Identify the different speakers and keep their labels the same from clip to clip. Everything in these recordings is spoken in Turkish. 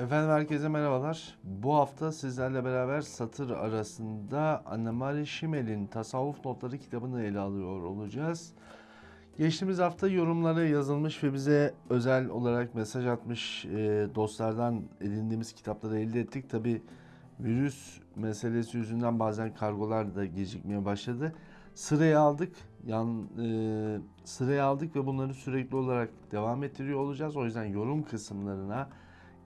Speaker 1: Efendim herkese merhabalar. Bu hafta sizlerle beraber satır arasında Annemari Şimel'in Tasavvuf Notları kitabını ele alıyor olacağız. Geçtiğimiz hafta yorumlara yazılmış ve bize özel olarak mesaj atmış e, dostlardan edindiğimiz kitapları elde ettik. Tabi virüs meselesi yüzünden bazen kargolar da gecikmeye başladı. Sıraya aldık. Yan, e, sıraya aldık ve bunları sürekli olarak devam ettiriyor olacağız. O yüzden yorum kısımlarına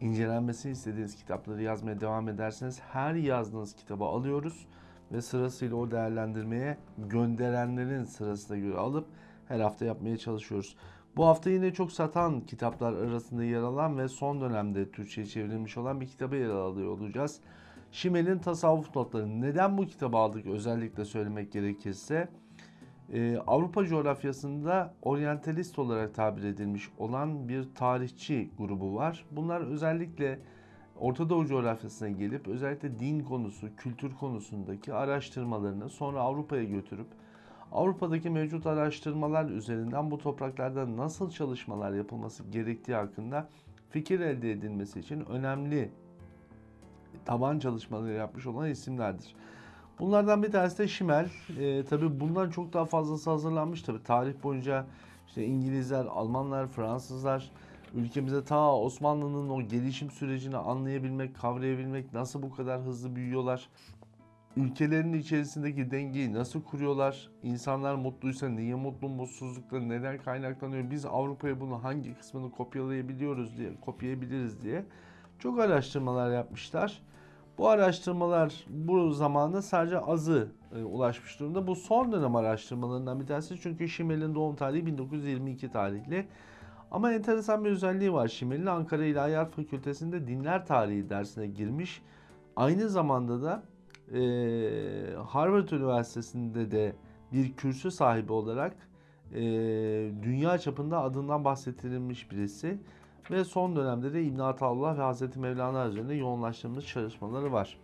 Speaker 1: incelenmesini istediğiniz kitapları yazmaya devam ederseniz her yazdığınız kitabı alıyoruz ve sırasıyla o değerlendirmeye gönderenlerin sırasına göre alıp her hafta yapmaya çalışıyoruz. Bu hafta yine çok satan kitaplar arasında yer alan ve son dönemde Türkçe'ye çevrilmiş olan bir kitabı ele alıyor olacağız. Şimel'in Tasavvuf Notları. Neden bu kitabı aldık özellikle söylemek gerekirse? Ee, Avrupa coğrafyasında oryantalist olarak tabir edilmiş olan bir tarihçi grubu var. Bunlar özellikle Orta Doğu coğrafyasına gelip özellikle din konusu, kültür konusundaki araştırmalarını sonra Avrupa'ya götürüp Avrupa'daki mevcut araştırmalar üzerinden bu topraklarda nasıl çalışmalar yapılması gerektiği hakkında fikir elde edilmesi için önemli taban çalışmaları yapmış olan isimlerdir. Bunlardan bir tanesi de Şimel. E, tabii bundan çok daha fazlası hazırlanmış tabii. Tarih boyunca işte İngilizler, Almanlar, Fransızlar ülkemize ta Osmanlı'nın o gelişim sürecini anlayabilmek, kavrayabilmek, nasıl bu kadar hızlı büyüyorlar, ülkelerin içerisindeki dengeyi nasıl kuruyorlar, insanlar mutluysa niye mutlu, mutsuzlukları neden kaynaklanıyor, biz Avrupa'ya bunu hangi kısmını kopyalayabiliyoruz diye, kopyayabiliriz diye çok araştırmalar yapmışlar. Bu araştırmalar bu zamanda sadece azı e, ulaşmış durumda. Bu son dönem araştırmalarından bir tanesi çünkü Şimel'in doğum tarihi 1922 tarihli. Ama enteresan bir özelliği var. Şimel'in Ankara İlahiyat Fakültesi'nde dinler tarihi dersine girmiş. Aynı zamanda da e, Harvard Üniversitesi'nde de bir kürsü sahibi olarak e, dünya çapında adından bahsettirilmiş birisi ve son dönemde de İbn Ataullah ve Hazreti Mevlana üzerinde yoğunlaştığımız çalışmaları var.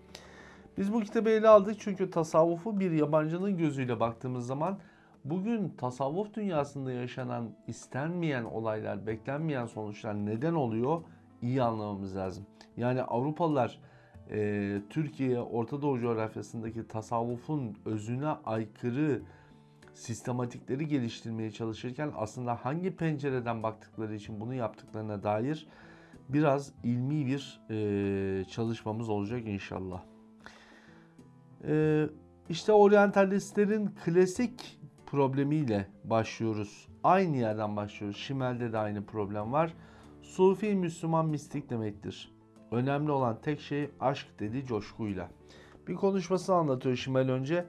Speaker 1: Biz bu kitabı ele aldık çünkü tasavvufu bir yabancının gözüyle baktığımız zaman bugün tasavvuf dünyasında yaşanan istenmeyen olaylar, beklenmeyen sonuçlar neden oluyor iyi anlamamız lazım. Yani Avrupalılar e, Türkiye, Orta Doğu coğrafyasındaki tasavvufun özüne aykırı sistematikleri geliştirmeye çalışırken aslında hangi pencereden baktıkları için bunu yaptıklarına dair biraz ilmi bir e, çalışmamız olacak inşallah. E, işte oryantalistlerin klasik problemiyle başlıyoruz. Aynı yerden başlıyoruz. Şimel'de de aynı problem var. Sufi Müslüman mistik demektir. Önemli olan tek şey aşk dedi coşkuyla. Bir konuşmasını anlatıyor Şimel önce.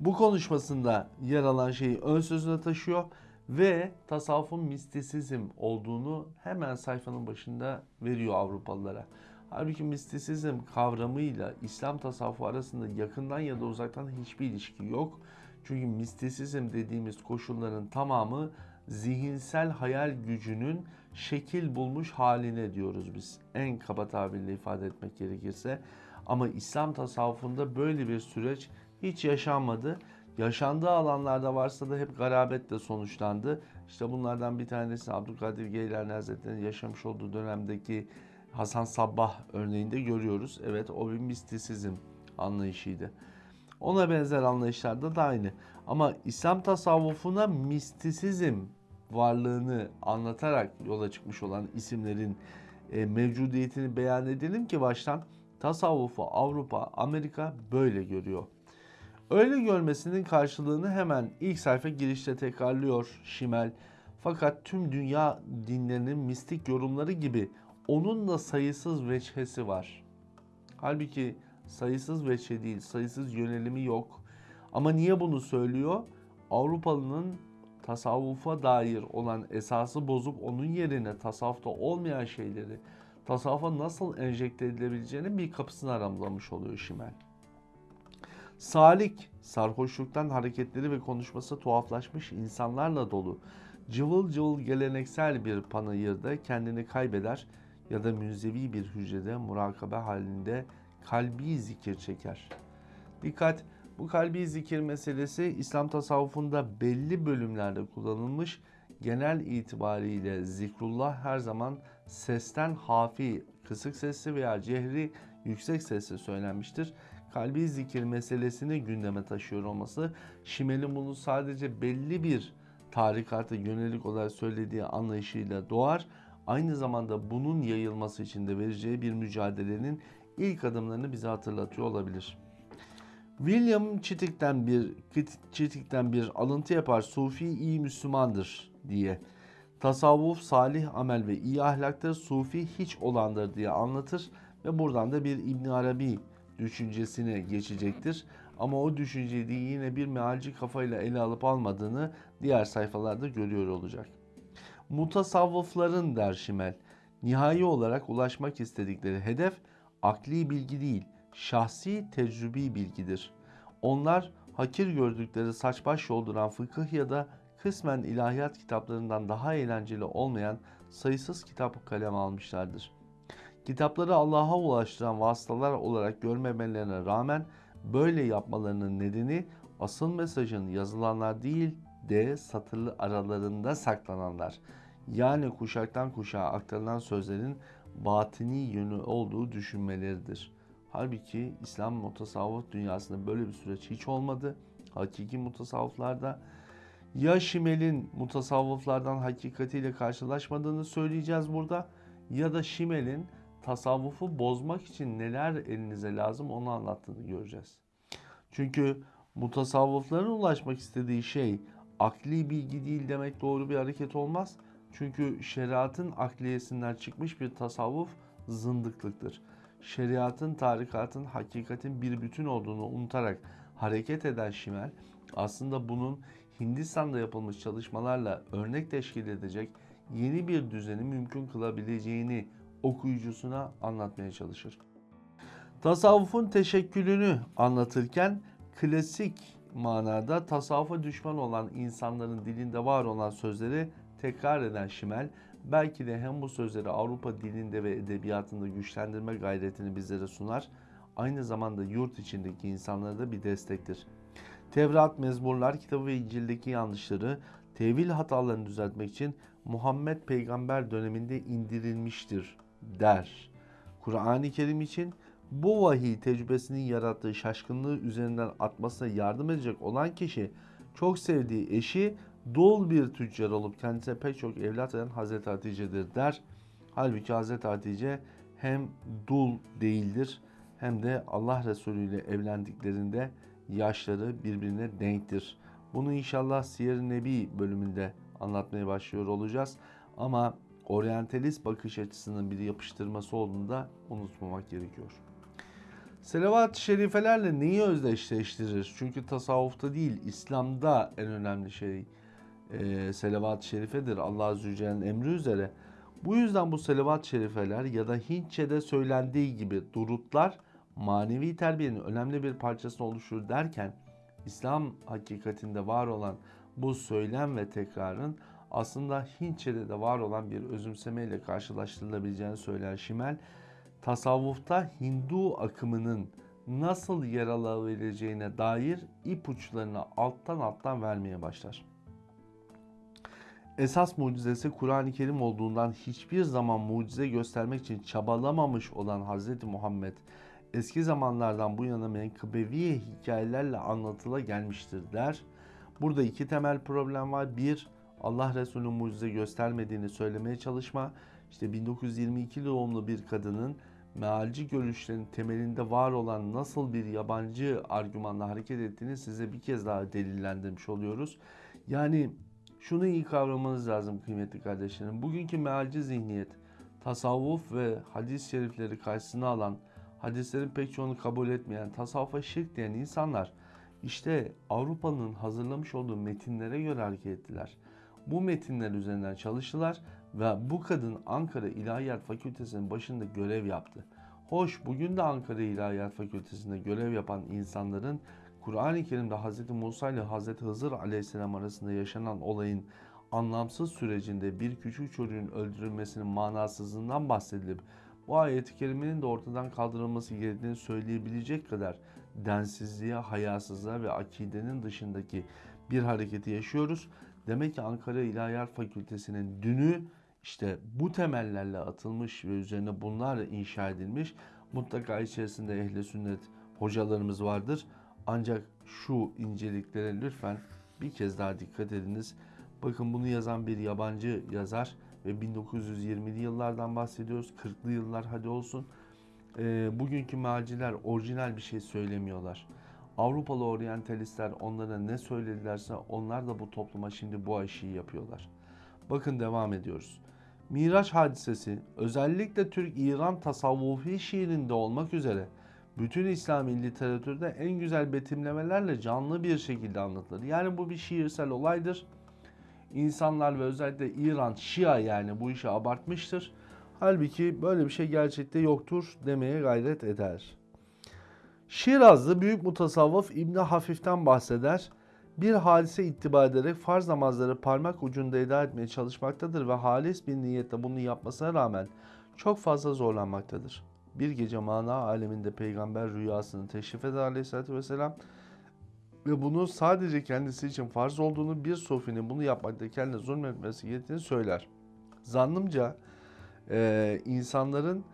Speaker 1: Bu konuşmasında yer alan şeyi ön sözüne taşıyor ve tasavvufun mistisizm olduğunu hemen sayfanın başında veriyor Avrupalılara. Halbuki mistisizm kavramıyla İslam tasavvufu arasında yakından ya da uzaktan hiçbir ilişki yok. Çünkü mistisizm dediğimiz koşulların tamamı zihinsel hayal gücünün şekil bulmuş haline diyoruz biz. En kaba tabirle ifade etmek gerekirse. Ama İslam tasavvufunda böyle bir süreç hiç yaşanmadı. Yaşandığı alanlarda varsa da hep garabetle sonuçlandı. İşte bunlardan bir tanesi Abdülkadir Geylani Hazretleri'nin yaşamış olduğu dönemdeki Hasan Sabbah örneğinde görüyoruz. Evet o bir mistisizm anlayışıydı. Ona benzer anlayışlarda da aynı. Ama İslam tasavvufuna mistisizm varlığını anlatarak yola çıkmış olan isimlerin e, mevcudiyetini beyan edelim ki baştan tasavvufu Avrupa, Amerika böyle görüyor. Öyle görmesinin karşılığını hemen ilk sayfa girişte tekrarlıyor Şimel. Fakat tüm dünya dinlerinin mistik yorumları gibi onun da sayısız veçhesi var. Halbuki sayısız veçhe değil, sayısız yönelimi yok. Ama niye bunu söylüyor? Avrupalının tasavvufa dair olan esası bozup onun yerine tasavvufta olmayan şeyleri tasavvufa nasıl enjekte edilebileceğini bir kapısını aramlamış oluyor Şimel. Salik, sarhoşluktan hareketleri ve konuşması tuhaflaşmış insanlarla dolu, cıvıl cıvıl geleneksel bir panayırda kendini kaybeder ya da münzevi bir hücrede murakabe halinde kalbi zikir çeker. Dikkat! Bu kalbi zikir meselesi İslam tasavvufunda belli bölümlerde kullanılmış, genel itibariyle zikrullah her zaman sesten hafi, kısık sesli veya cehri yüksek sesle söylenmiştir. Kalbi zikir meselesini gündeme taşıyor olması, Şimel'in bunu sadece belli bir tarikata yönelik olarak söylediği anlayışıyla doğar. Aynı zamanda bunun yayılması için de vereceği bir mücadelenin ilk adımlarını bize hatırlatıyor olabilir. William Chittick'ten bir Chittick'ten bir alıntı yapar. Sufi iyi Müslümandır diye. Tasavvuf salih amel ve iyi ahlaktır. Sufi hiç olandır diye anlatır ve buradan da bir İbn Arabi düşüncesine geçecektir. Ama o düşünceyi yine bir mealci kafayla ele alıp almadığını diğer sayfalarda görüyor olacak. Mutasavvıfların der Şimel, nihai olarak ulaşmak istedikleri hedef akli bilgi değil, şahsi tecrübi bilgidir. Onlar hakir gördükleri saç baş yolduran fıkıh ya da kısmen ilahiyat kitaplarından daha eğlenceli olmayan sayısız kitap kalem almışlardır. Kitapları Allah'a ulaştıran vasıtalar olarak görmemelerine rağmen böyle yapmalarının nedeni asıl mesajın yazılanlar değil de satırlı aralarında saklananlar. Yani kuşaktan kuşağa aktarılan sözlerin batini yönü olduğu düşünmeleridir. Halbuki İslam mutasavvuf dünyasında böyle bir süreç hiç olmadı. Hakiki mutasavvıflarda ya Şimel'in mutasavvıflardan hakikatiyle karşılaşmadığını söyleyeceğiz burada ya da Şimel'in tasavvufu bozmak için neler elinize lazım onu anlattığını göreceğiz. Çünkü mutasavvıfların ulaşmak istediği şey akli bilgi değil demek doğru bir hareket olmaz. Çünkü şeriatın akliyesinden çıkmış bir tasavvuf zındıklıktır. Şeriatın, tarikatın, hakikatin bir bütün olduğunu unutarak hareket eden Şimel aslında bunun Hindistan'da yapılmış çalışmalarla örnek teşkil edecek yeni bir düzeni mümkün kılabileceğini okuyucusuna anlatmaya çalışır. Tasavvufun teşekkülünü anlatırken klasik manada tasavvufa düşman olan insanların dilinde var olan sözleri tekrar eden Şimel belki de hem bu sözleri Avrupa dilinde ve edebiyatında güçlendirme gayretini bizlere sunar, aynı zamanda yurt içindeki insanlara da bir destektir. Tevrat, Mezmurlar kitabı ve İncil'deki yanlışları, tevil hatalarını düzeltmek için Muhammed peygamber döneminde indirilmiştir der. Kur'an-ı Kerim için bu vahiy tecrübesinin yarattığı şaşkınlığı üzerinden atmasına yardım edecek olan kişi çok sevdiği eşi dul bir tüccar olup kendisine pek çok evlat veren Hazreti Hatice'dir der. Halbuki Hazreti Hatice hem dul değildir hem de Allah Resulü ile evlendiklerinde yaşları birbirine denktir. Bunu inşallah Siyer-i Nebi bölümünde anlatmaya başlıyor olacağız. Ama oryantalist bakış açısının bir yapıştırması olduğunu da unutmamak gerekiyor. Selavat-ı şerifelerle neyi özdeşleştirir? Çünkü tasavvufta değil, İslam'da en önemli şey e, selavat-ı şerifedir. Allah Celle'nin emri üzere. Bu yüzden bu selavat-ı şerifeler ya da Hintçe'de söylendiği gibi durutlar manevi terbiyenin önemli bir parçasını oluşur derken İslam hakikatinde var olan bu söylem ve tekrarın aslında Hintçe'de de var olan bir özümseme ile karşılaştırılabileceğini söyler Şimel. Tasavvufta Hindu akımının nasıl yer alabileceğine dair ipuçlarını alttan alttan vermeye başlar. Esas mucizesi Kur'an-ı Kerim olduğundan hiçbir zaman mucize göstermek için çabalamamış olan Hz. Muhammed eski zamanlardan bu yana menkıbevi hikayelerle anlatıla gelmiştir der. Burada iki temel problem var. Bir, Allah Resulü mucize göstermediğini söylemeye çalışma. İşte 1922 doğumlu bir kadının mealci görüşlerin temelinde var olan nasıl bir yabancı argümanla hareket ettiğini size bir kez daha delillendirmiş oluyoruz. Yani şunu iyi kavramanız lazım kıymetli kardeşlerim. Bugünkü mealci zihniyet, tasavvuf ve hadis-i şerifleri karşısına alan, hadislerin pek çoğunu kabul etmeyen, tasavvufa şirk diyen insanlar işte Avrupa'nın hazırlamış olduğu metinlere göre hareket ettiler. Bu metinler üzerinden çalıştılar ve bu kadın Ankara İlahiyat Fakültesi'nin başında görev yaptı. Hoş bugün de Ankara İlahiyat Fakültesi'nde görev yapan insanların Kur'an-ı Kerim'de Hz. Musa ile Hz. Hızır aleyhisselam arasında yaşanan olayın anlamsız sürecinde bir küçük çocuğun öldürülmesinin manasızlığından bahsedilip bu ayeti kerimenin de ortadan kaldırılması gerektiğini söyleyebilecek kadar densizliğe, hayasızlığa ve akidenin dışındaki bir hareketi yaşıyoruz. Demek ki Ankara İlahiyat Fakültesi'nin dünü işte bu temellerle atılmış ve üzerine bunlarla inşa edilmiş. Mutlaka içerisinde ehli sünnet hocalarımız vardır. Ancak şu inceliklere lütfen bir kez daha dikkat ediniz. Bakın bunu yazan bir yabancı yazar ve 1920'li yıllardan bahsediyoruz. 40'lı yıllar hadi olsun. Ee, bugünkü mealciler orijinal bir şey söylemiyorlar. Avrupalı oryantalistler onlara ne söyledilerse onlar da bu topluma şimdi bu aşıyı yapıyorlar. Bakın devam ediyoruz. Miraç hadisesi özellikle Türk-İran tasavvufi şiirinde olmak üzere bütün İslami literatürde en güzel betimlemelerle canlı bir şekilde anlatılır. Yani bu bir şiirsel olaydır. İnsanlar ve özellikle İran Şia yani bu işi abartmıştır. Halbuki böyle bir şey gerçekte yoktur demeye gayret eder. Şirazlı büyük mutasavvıf İbni Hafif'ten bahseder. Bir hadise ittiba ederek farz namazları parmak ucunda eda etmeye çalışmaktadır ve halis bir niyetle bunu yapmasına rağmen çok fazla zorlanmaktadır. Bir gece mana aleminde peygamber rüyasını teşrif eder aleyhissalatü vesselam ve bunu sadece kendisi için farz olduğunu bir sofinin bunu yapmakta kendine zulmetmesi gerektiğini söyler. Zannımca e, insanların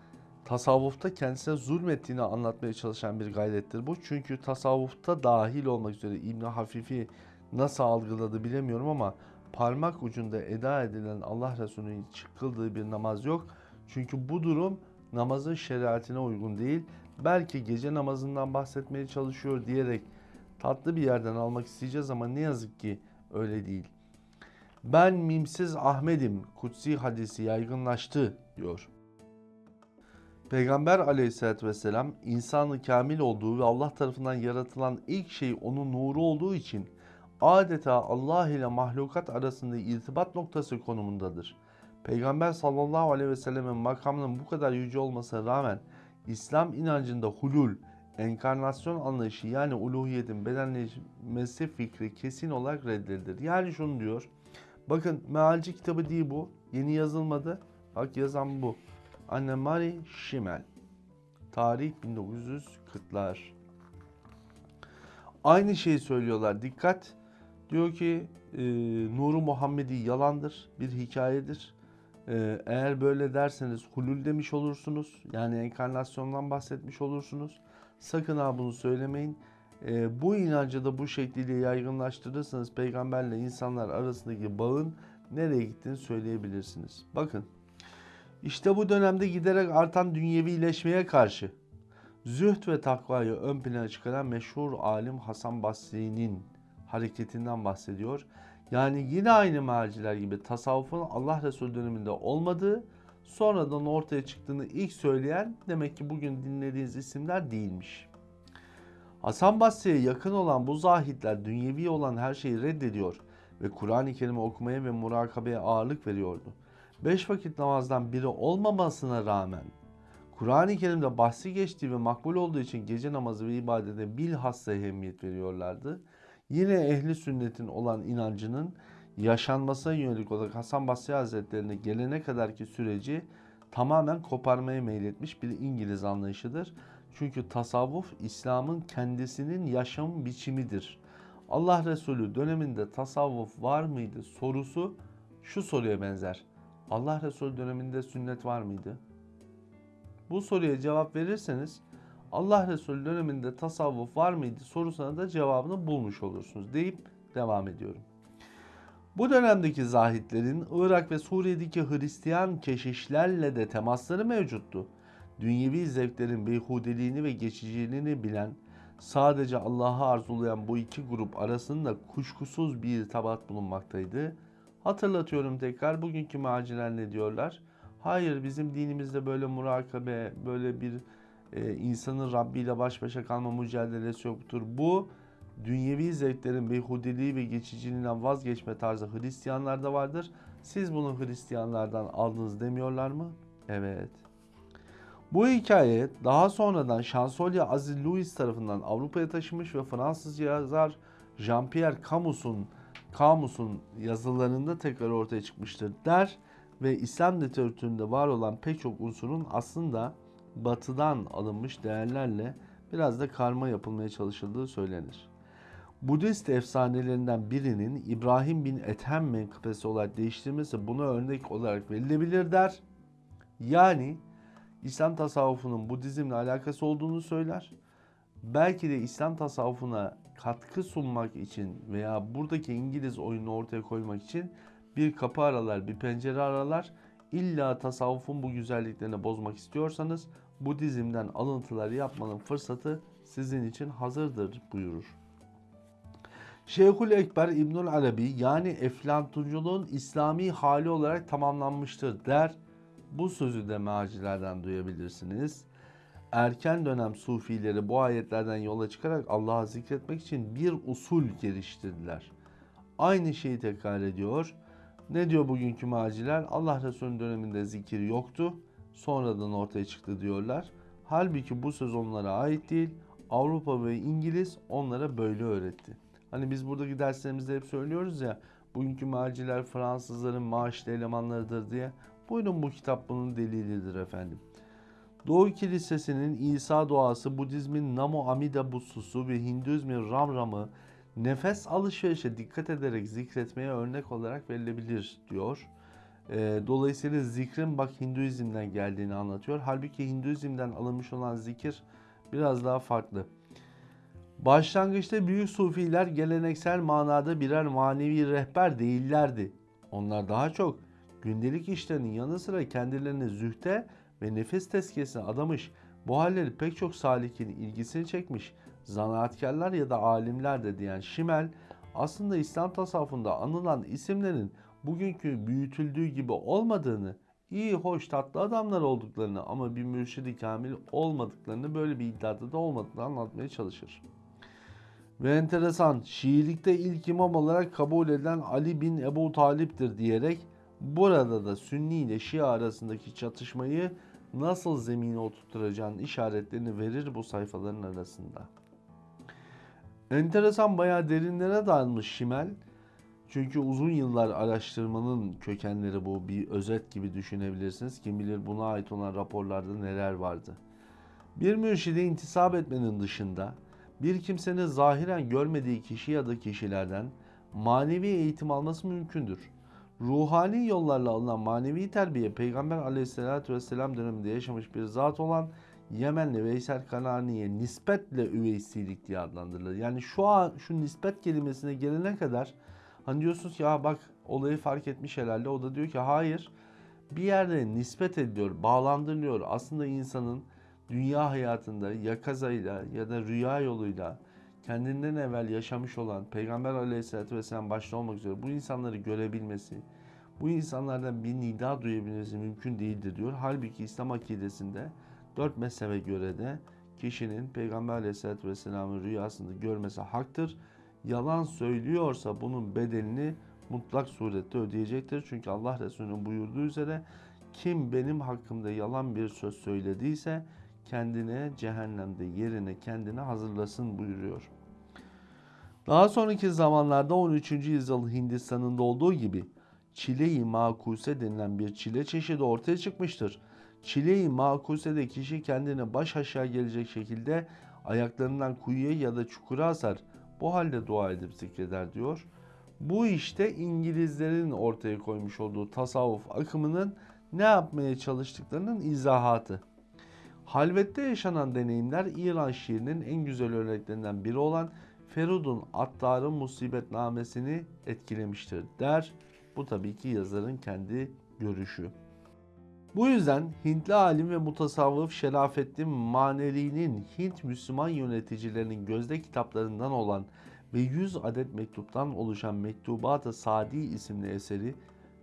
Speaker 1: tasavvufta kendisine zulmettiğini anlatmaya çalışan bir gayrettir bu. Çünkü tasavvufta dahil olmak üzere İbn Hafifi nasıl algıladı bilemiyorum ama parmak ucunda eda edilen Allah Resulü'nün çıkıldığı bir namaz yok. Çünkü bu durum namazın şeriatine uygun değil. Belki gece namazından bahsetmeye çalışıyor diyerek tatlı bir yerden almak isteyeceğiz ama ne yazık ki öyle değil. Ben mimsiz Ahmet'im kutsi hadisi yaygınlaştı diyor. Peygamber aleyhissalatü vesselam insanı kamil olduğu ve Allah tarafından yaratılan ilk şey onun nuru olduğu için adeta Allah ile mahlukat arasında irtibat noktası konumundadır. Peygamber sallallahu aleyhi ve sellemin makamının bu kadar yüce olmasına rağmen İslam inancında hulul, enkarnasyon anlayışı yani uluhiyetin bedenleşmesi fikri kesin olarak reddedilir. Yani şunu diyor. Bakın mealci kitabı değil bu. Yeni yazılmadı. Bak yazan bu. Anne Mari Şimel. Tarih 1940'lar. Aynı şeyi söylüyorlar. Dikkat. Diyor ki e, Nuru Muhammedi yalandır. Bir hikayedir. E, eğer böyle derseniz hulul demiş olursunuz. Yani enkarnasyondan bahsetmiş olursunuz. Sakın ha bunu söylemeyin. E, bu inancı da bu şekliyle yaygınlaştırırsanız peygamberle insanlar arasındaki bağın nereye gittiğini söyleyebilirsiniz. Bakın işte bu dönemde giderek artan dünyevileşmeye karşı zühd ve takvayı ön plana çıkaran meşhur alim Hasan Basri'nin hareketinden bahsediyor. Yani yine aynı mealciler gibi tasavvufun Allah Resulü döneminde olmadığı, sonradan ortaya çıktığını ilk söyleyen demek ki bugün dinlediğiniz isimler değilmiş. Hasan Basri'ye yakın olan bu zahitler dünyevi olan her şeyi reddediyor ve Kur'an-ı Kerim'i okumaya ve murakabeye ağırlık veriyordu. Beş vakit namazdan biri olmamasına rağmen Kur'an-ı Kerim'de bahsi geçtiği ve makbul olduğu için gece namazı ve ibadete bilhassa ehemmiyet veriyorlardı. Yine ehli sünnetin olan inancının yaşanmasına yönelik olarak Hasan Basri Hazretlerine gelene kadarki süreci tamamen koparmaya meyletmiş bir İngiliz anlayışıdır. Çünkü tasavvuf İslam'ın kendisinin yaşam biçimidir. Allah Resulü döneminde tasavvuf var mıydı sorusu şu soruya benzer. Allah Resulü döneminde sünnet var mıydı? Bu soruya cevap verirseniz Allah Resulü döneminde tasavvuf var mıydı sorusuna da cevabını bulmuş olursunuz deyip devam ediyorum. Bu dönemdeki zahitlerin Irak ve Suriye'deki Hristiyan keşişlerle de temasları mevcuttu. Dünyevi zevklerin beyhudeliğini ve geçiciliğini bilen, sadece Allah'ı arzulayan bu iki grup arasında kuşkusuz bir irtibat bulunmaktaydı. Hatırlatıyorum tekrar bugünkü mealciler ne diyorlar? Hayır bizim dinimizde böyle murakabe, böyle bir e, insanın Rabbi ile baş başa kalma mücadelesi yoktur. Bu dünyevi zevklerin beyhudeliği ve geçiciliğinden vazgeçme tarzı Hristiyanlarda vardır. Siz bunu Hristiyanlardan aldınız demiyorlar mı? Evet. Bu hikaye daha sonradan Şansölye Aziz Louis tarafından Avrupa'ya taşımış ve Fransız yazar Jean-Pierre Camus'un Camus'un yazılarında tekrar ortaya çıkmıştır der ve İslam literatüründe var olan pek çok unsurun aslında batıdan alınmış değerlerle biraz da karma yapılmaya çalışıldığı söylenir. Budist efsanelerinden birinin İbrahim bin Ethem menkıbesi olarak değiştirmesi buna örnek olarak verilebilir der. Yani İslam tasavvufunun Budizmle alakası olduğunu söyler. Belki de İslam tasavvufuna katkı sunmak için veya buradaki İngiliz oyununu ortaya koymak için bir kapı aralar, bir pencere aralar. İlla tasavvufun bu güzelliklerini bozmak istiyorsanız Budizm'den alıntılar yapmanın fırsatı sizin için hazırdır buyurur. Şeyhül Ekber İbnül Arabi yani eflatunculuğun İslami hali olarak tamamlanmıştır der. Bu sözü de mealcilerden duyabilirsiniz. Erken dönem sufileri bu ayetlerden yola çıkarak Allah'ı zikretmek için bir usul geliştirdiler. Aynı şeyi tekrar ediyor. Ne diyor bugünkü mealciler? Allah Resulü'nün döneminde zikir yoktu. Sonradan ortaya çıktı diyorlar. Halbuki bu söz onlara ait değil. Avrupa ve İngiliz onlara böyle öğretti. Hani biz buradaki derslerimizde hep söylüyoruz ya bugünkü mealciler Fransızların maaşlı elemanlarıdır diye. Buyurun bu kitap bunun delilidir efendim. Doğu Kilisesi'nin İsa duası, Budizmin Namo Amida Butsusu ve Hinduizmin Ram Ram'ı nefes alışverişe dikkat ederek zikretmeye örnek olarak verilebilir diyor. Ee, dolayısıyla zikrin bak Hinduizm'den geldiğini anlatıyor. Halbuki Hinduizm'den alınmış olan zikir biraz daha farklı. Başlangıçta büyük sufiler geleneksel manada birer manevi rehber değillerdi. Onlar daha çok gündelik işlerinin yanı sıra kendilerini zühte ve nefes tezkiyesine adamış. Bu halleri pek çok salikin ilgisini çekmiş. Zanaatkarlar ya da alimler de diyen Şimel aslında İslam tasavvufunda anılan isimlerin bugünkü büyütüldüğü gibi olmadığını, iyi, hoş, tatlı adamlar olduklarını ama bir mürşidi kamil olmadıklarını, böyle bir iddiada da olmadığını anlatmaya çalışır. Ve enteresan, Şiilikte ilk imam olarak kabul edilen Ali bin Ebu Talip'tir diyerek burada da Sünni ile Şia arasındaki çatışmayı nasıl zemine oturtacağının işaretlerini verir bu sayfaların arasında. Enteresan bayağı derinlere dalmış Şimel. Çünkü uzun yıllar araştırmanın kökenleri bu bir özet gibi düşünebilirsiniz. Kim bilir buna ait olan raporlarda neler vardı. Bir mürşide intisap etmenin dışında bir kimsenin zahiren görmediği kişi ya da kişilerden manevi eğitim alması mümkündür. Ruhani yollarla alınan manevi terbiye Peygamber aleyhissalatü vesselam döneminde yaşamış bir zat olan Yemenli Veysel Kanani'ye nispetle üveysilik diye adlandırılır. Yani şu an şu nispet kelimesine gelene kadar hani diyorsunuz ki ya bak olayı fark etmiş herhalde. O da diyor ki hayır bir yerde nispet ediliyor, bağlandırılıyor. Aslında insanın dünya hayatında ya kazayla ya da rüya yoluyla kendinden evvel yaşamış olan Peygamber Aleyhisselatü Vesselam başta olmak üzere bu insanları görebilmesi, bu insanlardan bir nida duyabilmesi mümkün değildir diyor. Halbuki İslam akidesinde dört mezhebe göre de kişinin Peygamber Aleyhisselatü Vesselam'ın rüyasında görmesi haktır. Yalan söylüyorsa bunun bedelini mutlak surette ödeyecektir. Çünkü Allah Resulü'nün buyurduğu üzere kim benim hakkımda yalan bir söz söylediyse kendine cehennemde yerine kendine hazırlasın buyuruyor. Daha sonraki zamanlarda 13. yüzyıl Hindistan'ında olduğu gibi çile-i makuse denilen bir çile çeşidi ortaya çıkmıştır. Çile-i makusede kişi kendini baş aşağı gelecek şekilde ayaklarından kuyuya ya da çukura asar. Bu halde dua edip zikreder diyor. Bu işte İngilizlerin ortaya koymuş olduğu tasavvuf akımının ne yapmaya çalıştıklarının izahatı. Halvette yaşanan deneyimler İran şiirinin en güzel örneklerinden biri olan Ferud'un Attar'ın musibetnamesini etkilemiştir der. Bu tabii ki yazarın kendi görüşü. Bu yüzden Hintli alim ve mutasavvıf Şerafettin Maneli'nin Hint Müslüman yöneticilerinin gözde kitaplarından olan ve 100 adet mektuptan oluşan Mektubat-ı Sadi isimli eseri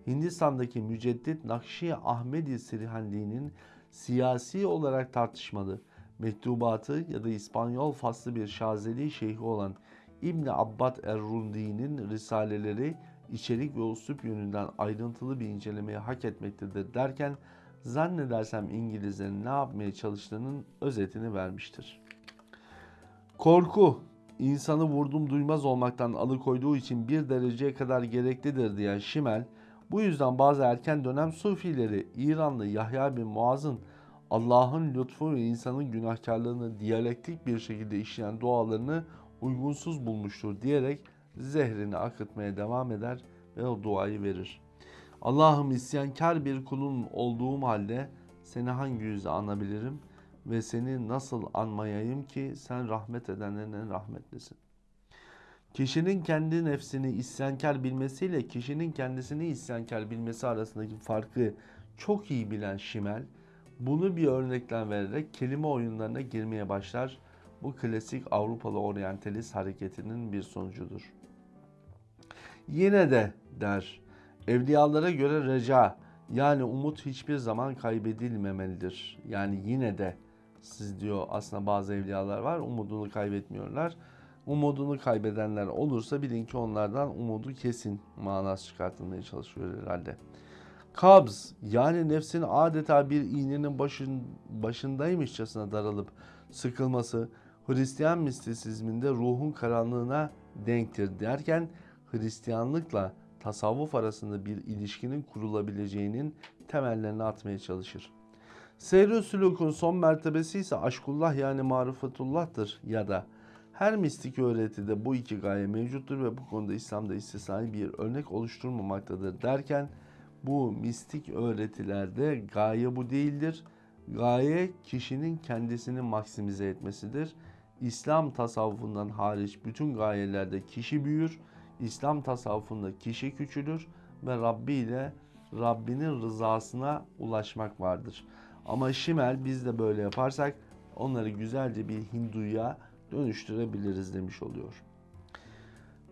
Speaker 1: Hindistan'daki müceddit Nakşi Ahmedi Sirihanli'nin siyasi olarak tartışmalı mektubatı ya da İspanyol faslı bir Şazeli şeyhi olan İbn Abbad Er-Rundi'nin risaleleri içerik ve usup yönünden ayrıntılı bir incelemeye hak etmektedir derken zannedersem İngilizlerin ne yapmaya çalıştığının özetini vermiştir. Korku, insanı vurdum duymaz olmaktan alıkoyduğu için bir dereceye kadar gereklidir diyen Şimel, bu yüzden bazı erken dönem Sufileri İranlı Yahya bin Muaz'ın Allah'ın lütfu ve insanın günahkarlığını diyalektik bir şekilde işleyen dualarını uygunsuz bulmuştur diyerek zehrini akıtmaya devam eder ve o duayı verir. Allah'ım isyankar bir kulun olduğum halde seni hangi yüzle anabilirim ve seni nasıl anmayayım ki sen rahmet edenlerin en rahmetlisin. Kişinin kendi nefsini isyankar bilmesiyle kişinin kendisini isyankar bilmesi arasındaki farkı çok iyi bilen Şimel bunu bir örnekten vererek kelime oyunlarına girmeye başlar. Bu klasik Avrupalı oryantalist hareketinin bir sonucudur. Yine de der, evliyalara göre reca yani umut hiçbir zaman kaybedilmemelidir. Yani yine de siz diyor aslında bazı evliyalar var umudunu kaybetmiyorlar. Umudunu kaybedenler olursa bilin ki onlardan umudu kesin manası çıkartılmaya çalışıyor herhalde. Kabz yani nefsin adeta bir iğnenin başın, başındaymışçasına daralıp sıkılması Hristiyan mistisizminde ruhun karanlığına denktir derken Hristiyanlıkla tasavvuf arasında bir ilişkinin kurulabileceğinin temellerini atmaya çalışır. Seyr-i son mertebesi ise aşkullah yani marifetullah'tır ya da her mistik öğretide bu iki gaye mevcuttur ve bu konuda İslam'da istisnai bir örnek oluşturmamaktadır derken bu mistik öğretilerde gaye bu değildir. Gaye kişinin kendisini maksimize etmesidir. İslam tasavvufundan hariç bütün gayelerde kişi büyür. İslam tasavvufunda kişi küçülür ve Rabbi ile Rabbinin rızasına ulaşmak vardır. Ama Şimel biz de böyle yaparsak onları güzelce bir Hinduya dönüştürebiliriz demiş oluyor.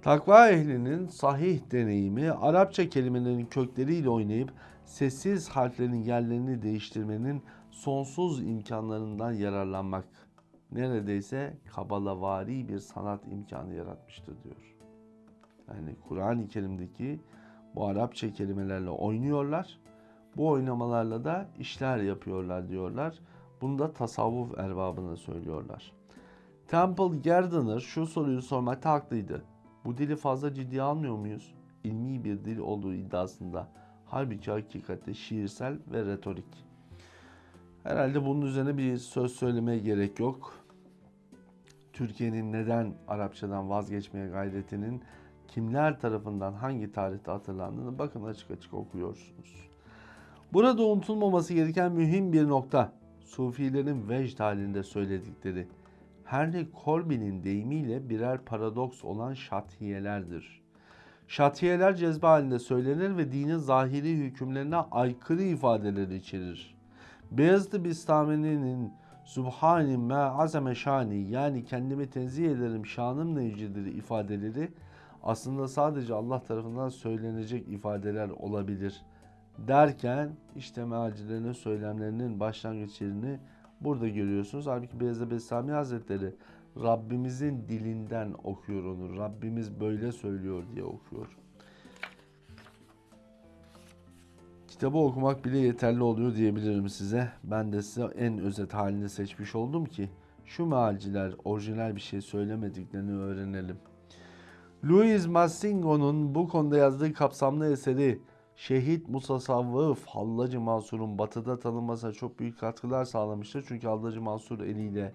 Speaker 1: Takva ehlinin sahih deneyimi Arapça kelimelerin kökleriyle oynayıp sessiz harflerin yerlerini değiştirmenin sonsuz imkanlarından yararlanmak neredeyse kabalavari bir sanat imkanı yaratmıştır diyor. Yani Kur'an-ı Kerim'deki bu Arapça kelimelerle oynuyorlar. Bu oynamalarla da işler yapıyorlar diyorlar. Bunu da tasavvuf erbabına söylüyorlar. Temple Gardner şu soruyu sormakta haklıydı. Bu dili fazla ciddiye almıyor muyuz? İlmi bir dil olduğu iddiasında. Halbuki hakikatte şiirsel ve retorik. Herhalde bunun üzerine bir söz söylemeye gerek yok. Türkiye'nin neden Arapçadan vazgeçmeye gayretinin kimler tarafından hangi tarihte hatırlandığını bakın açık açık okuyorsunuz. Burada unutulmaması gereken mühim bir nokta. Sufilerin vecd halinde söyledikleri. Henry Corbin'in deyimiyle birer paradoks olan şatiyelerdir. Şatiyeler cezbe halinde söylenir ve dinin zahiri hükümlerine aykırı ifadeler içerir. Beyazıt Bistami'nin Subhani ma azame şani yani kendimi tenzih ederim şanım necidir ifadeleri aslında sadece Allah tarafından söylenecek ifadeler olabilir derken işte mealcilerinin söylemlerinin başlangıç yerini burada görüyorsunuz. Halbuki Beyazıt Bestami Hazretleri Rabbimizin dilinden okuyor onu. Rabbimiz böyle söylüyor diye okuyor. Kitabı okumak bile yeterli oluyor diyebilirim size. Ben de size en özet halini seçmiş oldum ki şu mealciler orijinal bir şey söylemediklerini öğrenelim. Louis Massingo'nun bu konuda yazdığı kapsamlı eseri Şehit Mutasavvıf Hallacı Mansur'un batıda tanınmasına çok büyük katkılar sağlamıştır. Çünkü Hallacı Mansur eliyle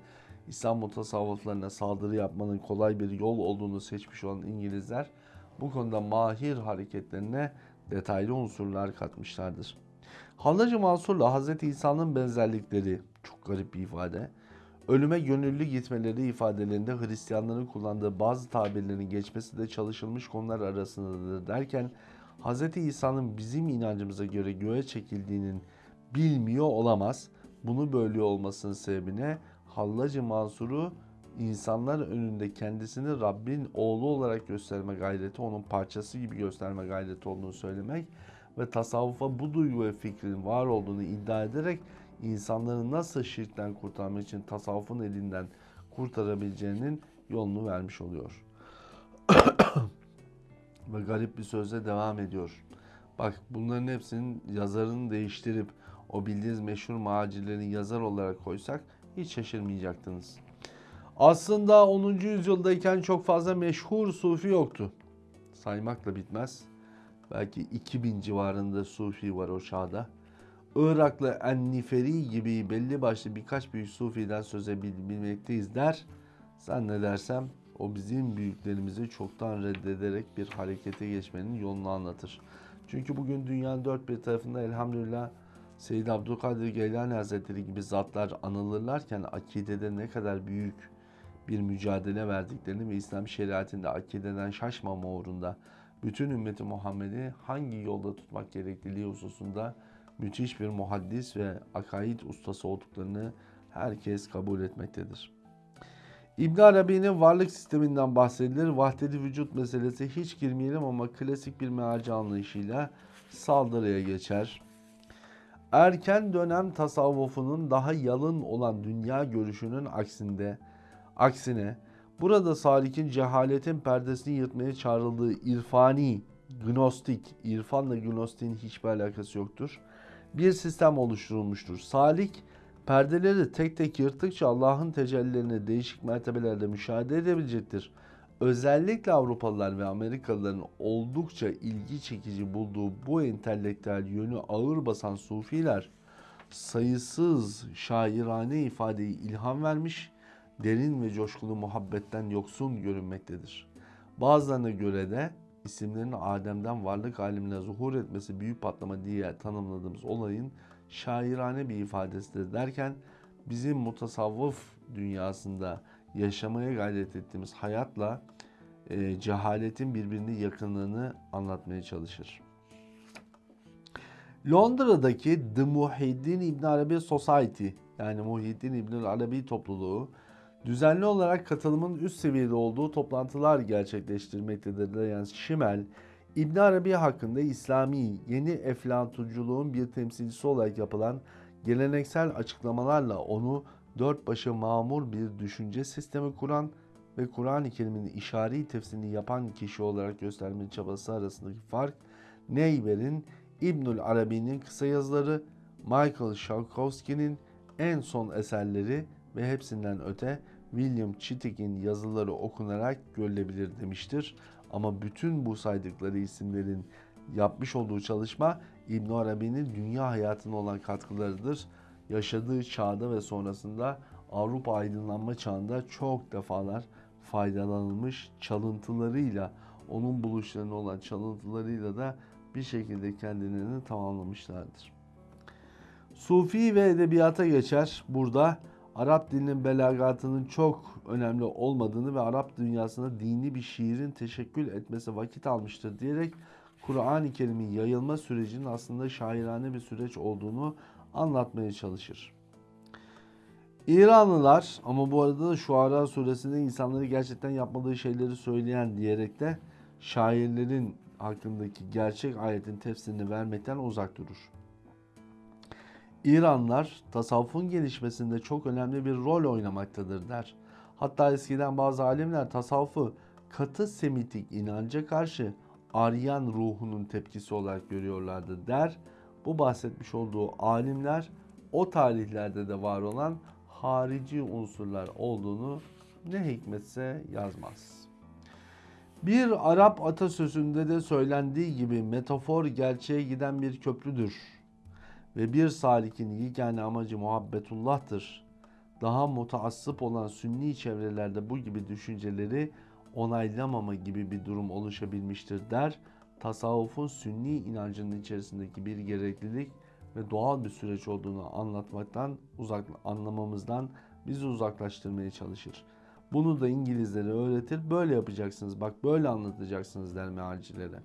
Speaker 1: İslam mutasavvıflarına saldırı yapmanın kolay bir yol olduğunu seçmiş olan İngilizler bu konuda mahir hareketlerine detaylı unsurlar katmışlardır. Hallacı Mansur'la Hz. İsa'nın benzerlikleri çok garip bir ifade. Ölüme gönüllü gitmeleri ifadelerinde Hristiyanların kullandığı bazı tabirlerin geçmesi de çalışılmış konular arasındadır derken Hz. İsa'nın bizim inancımıza göre göğe çekildiğinin bilmiyor olamaz. Bunu böyle olmasının sebebine Hallacı Mansur'u insanlar önünde kendisini Rabbin oğlu olarak gösterme gayreti, onun parçası gibi gösterme gayreti olduğunu söylemek ve tasavvufa bu duygu ve fikrin var olduğunu iddia ederek insanları nasıl şirkten kurtarmak için tasavvufun elinden kurtarabileceğinin yolunu vermiş oluyor. Ve garip bir sözle devam ediyor. Bak bunların hepsinin yazarını değiştirip o bildiğiniz meşhur macirlerin yazar olarak koysak hiç şaşırmayacaktınız. Aslında 10. yüzyıldayken çok fazla meşhur sufi yoktu. Saymakla bitmez. Belki 2000 civarında sufi var o çağda. Iraklı Enniferi gibi belli başlı birkaç büyük sufiden söz edebilmekteyiz der. Zannedersem O bizim büyüklerimizi çoktan reddederek bir harekete geçmenin yolunu anlatır. Çünkü bugün dünyanın dört bir tarafında elhamdülillah Seyyid Abdülkadir Geylani Hazretleri gibi zatlar anılırlarken akidede ne kadar büyük bir mücadele verdiklerini ve İslam şeriatinde akideden şaşmama uğrunda bütün ümmeti Muhammed'i hangi yolda tutmak gerekliliği hususunda müthiş bir muhaddis ve akaid ustası olduklarını herkes kabul etmektedir. İbn Arabi'nin varlık sisteminden bahsedilir. Vahdedi vücut meselesi hiç girmeyelim ama klasik bir mealci anlayışıyla saldırıya geçer. Erken dönem tasavvufunun daha yalın olan dünya görüşünün aksinde aksine burada salikin cehaletin perdesini yırtmaya çağrıldığı irfani, gnostik, irfanla gnostiğin hiçbir alakası yoktur. Bir sistem oluşturulmuştur. Salik perdeleri tek tek yırttıkça Allah'ın tecellilerini değişik mertebelerde müşahede edebilecektir. Özellikle Avrupalılar ve Amerikalıların oldukça ilgi çekici bulduğu bu entelektüel yönü ağır basan sufiler sayısız şairane ifadeyi ilham vermiş, derin ve coşkulu muhabbetten yoksun görünmektedir. Bazılarına göre de isimlerin Adem'den varlık alemine zuhur etmesi büyük patlama diye tanımladığımız olayın şairane bir ifadesidir derken bizim mutasavvıf dünyasında yaşamaya gayret ettiğimiz hayatla e, cehaletin birbirine yakınlığını anlatmaya çalışır. Londra'daki The Muhyiddin İbn Arabi Society yani Muhyiddin İbn Arabi topluluğu düzenli olarak katılımın üst seviyede olduğu toplantılar gerçekleştirmektedir. Yani Şimel, İbn Arabi hakkında İslami yeni eflatunculuğun bir temsilcisi olarak yapılan geleneksel açıklamalarla onu dört başı mamur bir düşünce sistemi kuran ve Kur'an-ı Kerim'in işari tefsirini yapan kişi olarak gösterme çabası arasındaki fark Neyber'in İbnül Arabi'nin kısa yazıları, Michael Shalkowski'nin en son eserleri ve hepsinden öte William Chittick'in yazıları okunarak görülebilir demiştir. Ama bütün bu saydıkları isimlerin yapmış olduğu çalışma İbn Arabi'nin dünya hayatına olan katkılarıdır. Yaşadığı çağda ve sonrasında Avrupa aydınlanma çağında çok defalar faydalanılmış çalıntılarıyla, onun buluşlarına olan çalıntılarıyla da bir şekilde kendilerini tamamlamışlardır. Sufi ve edebiyata geçer. Burada Arap dilinin belagatının çok önemli olmadığını ve Arap dünyasında dini bir şiirin teşekkül etmesi vakit almıştır diyerek Kur'an-ı Kerim'in yayılma sürecinin aslında şairane bir süreç olduğunu anlatmaya çalışır. İranlılar ama bu arada da Şuara suresinde insanları gerçekten yapmadığı şeyleri söyleyen diyerek de şairlerin hakkındaki gerçek ayetin tefsirini vermekten uzak durur. İranlar tasavvufun gelişmesinde çok önemli bir rol oynamaktadır der. Hatta eskiden bazı alimler tasavvufu katı semitik inanca karşı Aryan ruhunun tepkisi olarak görüyorlardı der. Bu bahsetmiş olduğu alimler o tarihlerde de var olan harici unsurlar olduğunu ne hikmetse yazmaz. Bir Arap atasözünde de söylendiği gibi metafor gerçeğe giden bir köprüdür ve bir salikin yegane amacı muhabbetullah'tır. Daha mutaassıp olan sünni çevrelerde bu gibi düşünceleri onaylamama gibi bir durum oluşabilmiştir der. Tasavvufun sünni inancının içerisindeki bir gereklilik ve doğal bir süreç olduğunu anlatmaktan, uzak anlamamızdan bizi uzaklaştırmaya çalışır. Bunu da İngilizlere öğretir. Böyle yapacaksınız. Bak böyle anlatacaksınız der mealcilere.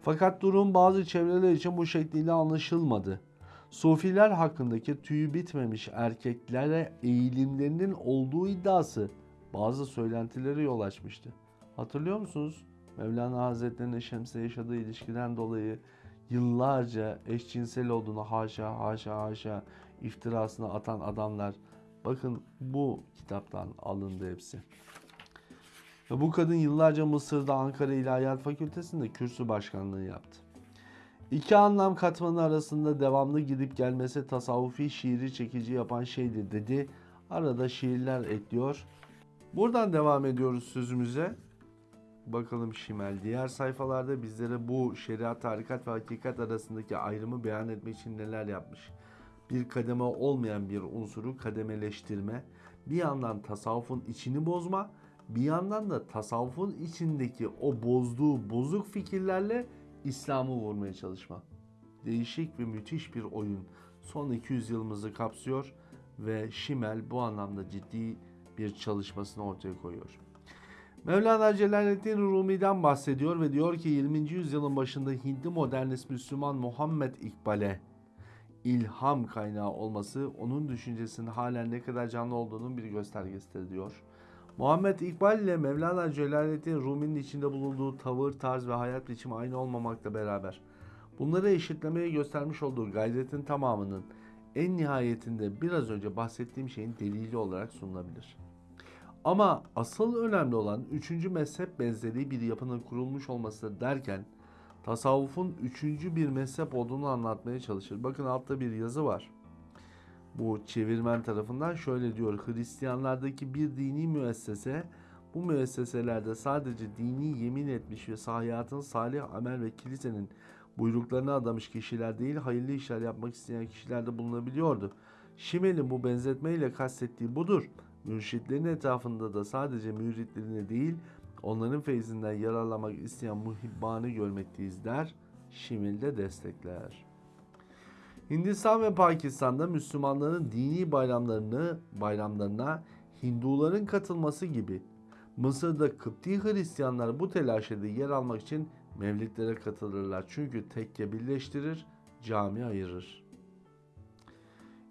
Speaker 1: Fakat durum bazı çevreler için bu şekliyle anlaşılmadı. Sufiler hakkındaki tüyü bitmemiş erkeklere eğilimlerinin olduğu iddiası bazı söylentilere yol açmıştı. Hatırlıyor musunuz? Mevlana Hazretleri'nin Şems'e yaşadığı ilişkiden dolayı yıllarca eşcinsel olduğunu haşa haşa haşa iftirasını atan adamlar bakın bu kitaptan alındı hepsi. Ve bu kadın yıllarca Mısır'da Ankara İlahiyat Fakültesi'nde kürsü başkanlığı yaptı. İki anlam katmanı arasında devamlı gidip gelmesi tasavvufi şiiri çekici yapan şeydir dedi. Arada şiirler ekliyor. Buradan devam ediyoruz sözümüze. Bakalım Şimel diğer sayfalarda bizlere bu şeriat, tarikat ve hakikat arasındaki ayrımı beyan etmek için neler yapmış. Bir kademe olmayan bir unsuru kademeleştirme, bir yandan tasavvufun içini bozma, bir yandan da tasavvufun içindeki o bozduğu bozuk fikirlerle İslam'ı vurmaya çalışma. Değişik ve müthiş bir oyun. Son 200 yılımızı kapsıyor ve Şimel bu anlamda ciddi bir çalışmasını ortaya koyuyor. Mevlana Celaleddin Rumi'den bahsediyor ve diyor ki 20. yüzyılın başında Hintli modernist Müslüman Muhammed İkbal'e ilham kaynağı olması onun düşüncesinin halen ne kadar canlı olduğunun bir göstergesidir diyor. Muhammed İkbal ile Mevlana Celaleddin Rumi'nin içinde bulunduğu tavır, tarz ve hayat biçimi aynı olmamakla beraber bunları eşitlemeye göstermiş olduğu gayretin tamamının en nihayetinde biraz önce bahsettiğim şeyin delili olarak sunulabilir. Ama asıl önemli olan üçüncü mezhep benzeri bir yapının kurulmuş olması derken tasavvufun üçüncü bir mezhep olduğunu anlatmaya çalışır. Bakın altta bir yazı var. Bu çevirmen tarafından şöyle diyor. Hristiyanlardaki bir dini müessese bu müesseselerde sadece dini yemin etmiş ve sahiyatın salih amel ve kilisenin buyruklarına adamış kişiler değil hayırlı işler yapmak isteyen kişiler de bulunabiliyordu. Şimel'in bu benzetmeyle kastettiği budur. Mürşitlerin etrafında da sadece müritlerini değil onların feyzinden yararlamak isteyen muhibbanı görmekteyiz der. Şimil de destekler. Hindistan ve Pakistan'da Müslümanların dini bayramlarını bayramlarına Hinduların katılması gibi Mısır'da Kıpti Hristiyanlar bu telaşede yer almak için mevlitlere katılırlar. Çünkü tekke birleştirir, cami ayırır.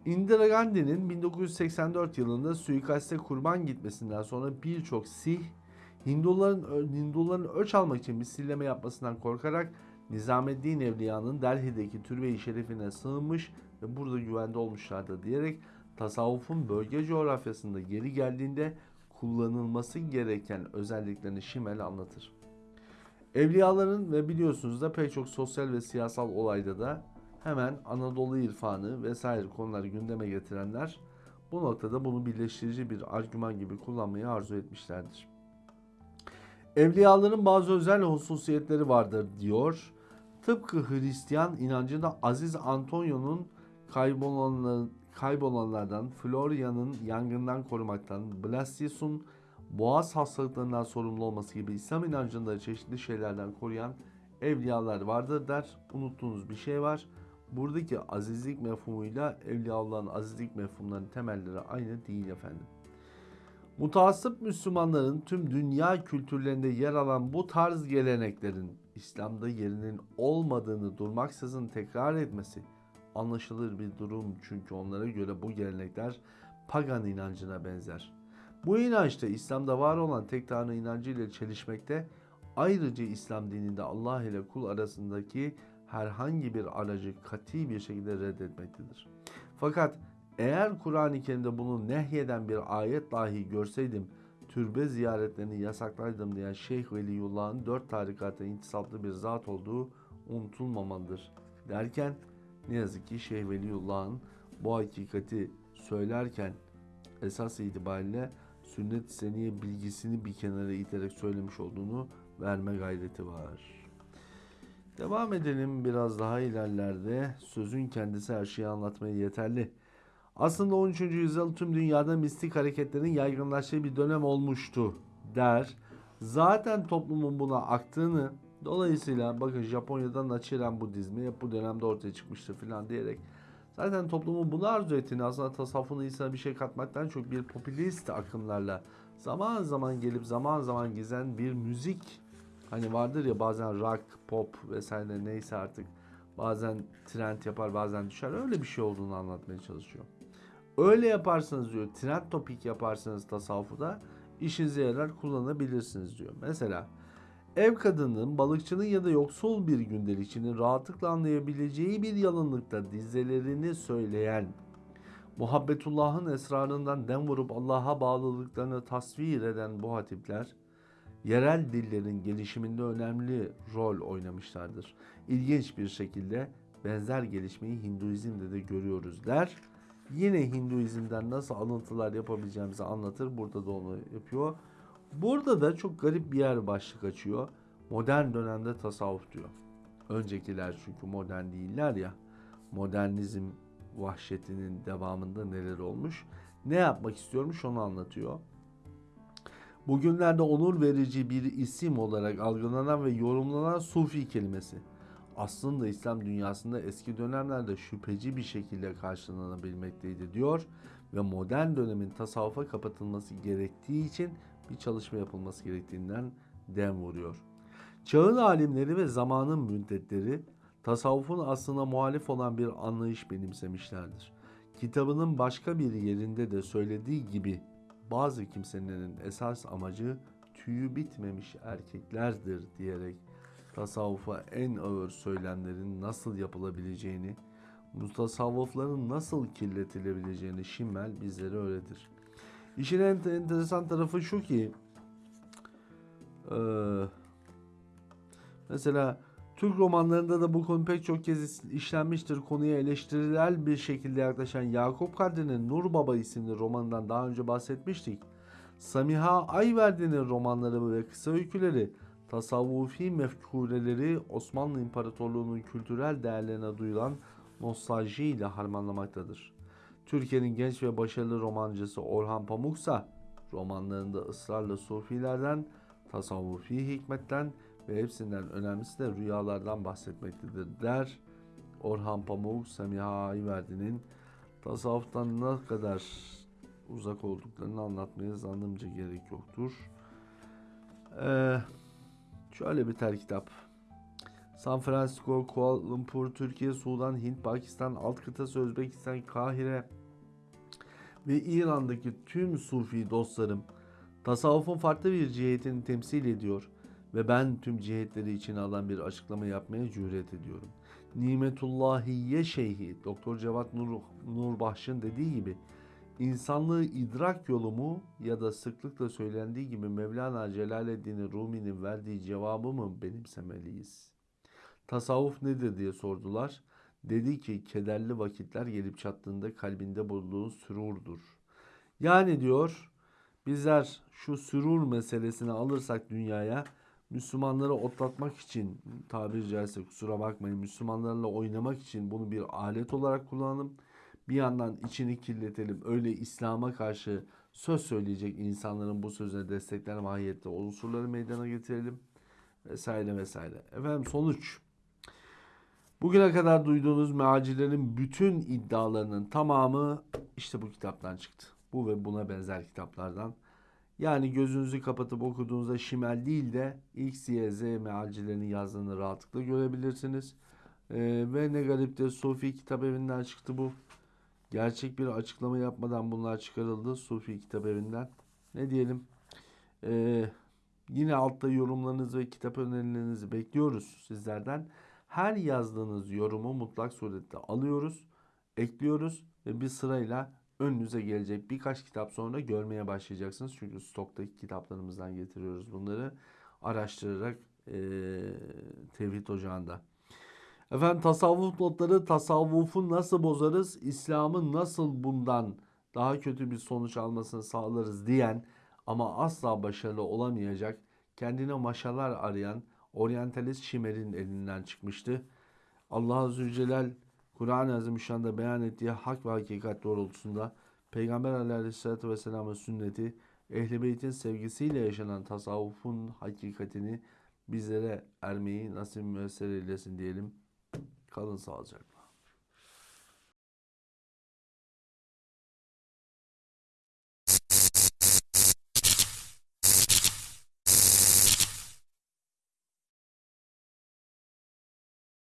Speaker 1: Indira Gandhi'nin 1984 yılında suikaste kurban gitmesinden sonra birçok Sih Hinduların Hinduların ölç almak için misilleme yapmasından korkarak Nizameddin Evliya'nın Delhi'deki türbe-i şerifine sığınmış ve burada güvende olmuşlardı diyerek tasavvufun bölge coğrafyasında geri geldiğinde kullanılması gereken özelliklerini Şimel anlatır. Evliyaların ve biliyorsunuz da pek çok sosyal ve siyasal olayda da hemen Anadolu irfanı vesaire konuları gündeme getirenler bu noktada bunu birleştirici bir argüman gibi kullanmayı arzu etmişlerdir. Evliyaların bazı özel hususiyetleri vardır diyor. Tıpkı Hristiyan inancında Aziz Antonio'nun kaybolanların, kaybolanlardan, Floria'nın yangından korumaktan, Blasius'un boğaz hastalıklarından sorumlu olması gibi İslam inancında çeşitli şeylerden koruyan evliyalar vardır der. Unuttuğunuz bir şey var. Buradaki azizlik mefhumuyla evliyaların azizlik mefhumlarının temelleri aynı değil efendim. Mutasip Müslümanların tüm dünya kültürlerinde yer alan bu tarz geleneklerin İslam'da yerinin olmadığını durmaksızın tekrar etmesi anlaşılır bir durum çünkü onlara göre bu gelenekler pagan inancına benzer. Bu inançta İslam'da var olan tek tanrı inancı ile çelişmekte ayrıca İslam dininde Allah ile kul arasındaki herhangi bir aracı kati bir şekilde reddetmektedir. Fakat eğer Kur'an-ı Kerim'de bunu nehyeden bir ayet dahi görseydim türbe ziyaretlerini yasaklardım diyen Şeyh Veliyullah'ın dört tarikata intisaplı bir zat olduğu unutulmamalıdır. Derken ne yazık ki Şeyh Veliyullah'ın bu hakikati söylerken esas itibariyle sünnet seniye bilgisini bir kenara iterek söylemiş olduğunu verme gayreti var. Devam edelim biraz daha ilerlerde. Sözün kendisi her şeyi anlatmaya yeterli. Aslında 13. yüzyıl tüm dünyada mistik hareketlerin yaygınlaştığı bir dönem olmuştu der. Zaten toplumun buna aktığını dolayısıyla bakın Japonya'da Nichiren Budizmi hep bu dönemde ortaya çıkmıştı filan diyerek zaten toplumun bunu arzu ettiğini aslında tasavvufun insana bir şey katmaktan çok bir popülist akımlarla zaman zaman gelip zaman zaman gezen bir müzik hani vardır ya bazen rock, pop vesaire neyse artık bazen trend yapar bazen düşer öyle bir şey olduğunu anlatmaya çalışıyor. Öyle yaparsanız diyor trend topik yaparsanız tasavvufu da işinize yarar kullanabilirsiniz diyor. Mesela ev kadının, balıkçının ya da yoksul bir gündelikçinin rahatlıkla anlayabileceği bir yalınlıkta dizelerini söyleyen, muhabbetullahın esrarından dem vurup Allah'a bağlılıklarını tasvir eden bu hatipler, yerel dillerin gelişiminde önemli rol oynamışlardır. İlginç bir şekilde benzer gelişmeyi Hinduizm'de de görüyoruz der yine Hinduizm'den nasıl alıntılar yapabileceğimizi anlatır. Burada da onu yapıyor. Burada da çok garip bir yer başlık açıyor. Modern dönemde tasavvuf diyor. Öncekiler çünkü modern değiller ya. Modernizm vahşetinin devamında neler olmuş. Ne yapmak istiyormuş onu anlatıyor. Bugünlerde onur verici bir isim olarak algılanan ve yorumlanan Sufi kelimesi aslında İslam dünyasında eski dönemlerde şüpheci bir şekilde karşılanabilmekteydi diyor ve modern dönemin tasavvufa kapatılması gerektiği için bir çalışma yapılması gerektiğinden dem vuruyor. Çağın alimleri ve zamanın müddetleri tasavvufun aslına muhalif olan bir anlayış benimsemişlerdir. Kitabının başka bir yerinde de söylediği gibi bazı kimselerin esas amacı tüyü bitmemiş erkeklerdir diyerek tasavvufa en ağır söylemlerin nasıl yapılabileceğini, mutasavvıfların nasıl kirletilebileceğini Şimmel bizlere öğretir. İşin en enteresan tarafı şu ki mesela Türk romanlarında da bu konu pek çok kez işlenmiştir. Konuya eleştirel bir şekilde yaklaşan Yakup Kadri'nin Nur Baba isimli romanından daha önce bahsetmiştik. Samiha Ayverdi'nin romanları ve kısa öyküleri tasavvufi mefkureleri Osmanlı İmparatorluğu'nun kültürel değerlerine duyulan nostalji ile harmanlamaktadır. Türkiye'nin genç ve başarılı romancısı Orhan Pamuksa romanlarında ısrarla sufilerden, tasavvufi hikmetten ve hepsinden önemlisi de rüyalardan bahsetmektedir der. Orhan Pamuk, Semiha Ayverdi'nin tasavvuftan ne kadar uzak olduklarını anlatmaya zannımca gerek yoktur. Ee, şöyle biter kitap. San Francisco, Kuala Lumpur, Türkiye, Sudan, Hint, Pakistan, alt kıtası Özbekistan, Kahire ve İran'daki tüm Sufi dostlarım tasavvufun farklı bir cihetini temsil ediyor ve ben tüm cihetleri içine alan bir açıklama yapmaya cüret ediyorum. Nimetullahiye Şeyhi Doktor Cevat Nur, Nurbahş'ın dediği gibi insanlığı idrak yolu mu ya da sıklıkla söylendiği gibi Mevlana Celaleddin Rumi'nin verdiği cevabı mı benimsemeliyiz? Tasavvuf nedir diye sordular. Dedi ki kederli vakitler gelip çattığında kalbinde bulduğun sürurdur. Yani diyor bizler şu sürur meselesini alırsak dünyaya Müslümanları otlatmak için tabiri caizse kusura bakmayın Müslümanlarla oynamak için bunu bir alet olarak kullanalım. Bir yandan içini kirletelim. Öyle İslam'a karşı söz söyleyecek insanların bu sözüne destekler mahiyette unsurları meydana getirelim. Vesaire vesaire. Efendim sonuç. Bugüne kadar duyduğunuz mealcilerin bütün iddialarının tamamı işte bu kitaptan çıktı. Bu ve buna benzer kitaplardan. Yani gözünüzü kapatıp okuduğunuzda şimel değil de X, Y, Z mealcilerinin yazdığını rahatlıkla görebilirsiniz. Ee, ve ne garip de Sufi Kitap Evi'nden çıktı bu. Gerçek bir açıklama yapmadan bunlar çıkarıldı Sufi Kitap Evi'nden. Ne diyelim? Ee, yine altta yorumlarınızı ve kitap önerilerinizi bekliyoruz sizlerden. Her yazdığınız yorumu mutlak surette alıyoruz, ekliyoruz ve bir sırayla önünüze gelecek birkaç kitap sonra görmeye başlayacaksınız. Çünkü stoktaki kitaplarımızdan getiriyoruz bunları araştırarak e, Tevhid Ocağı'nda. Efendim tasavvuf notları tasavvufu nasıl bozarız, İslam'ın nasıl bundan daha kötü bir sonuç almasını sağlarız diyen ama asla başarılı olamayacak kendine maşalar arayan oryantalist Şimer'in elinden çıkmıştı. Allah Azze ve Celal Kur'an-ı Azimüşşan'da beyan ettiği hak ve hakikat doğrultusunda Peygamber Aleyhisselatü Vesselam'ın sünneti Ehl-i Beyt'in sevgisiyle yaşanan tasavvufun hakikatini bizlere ermeyi nasip müessir eylesin diyelim. Kalın sağlıcakla.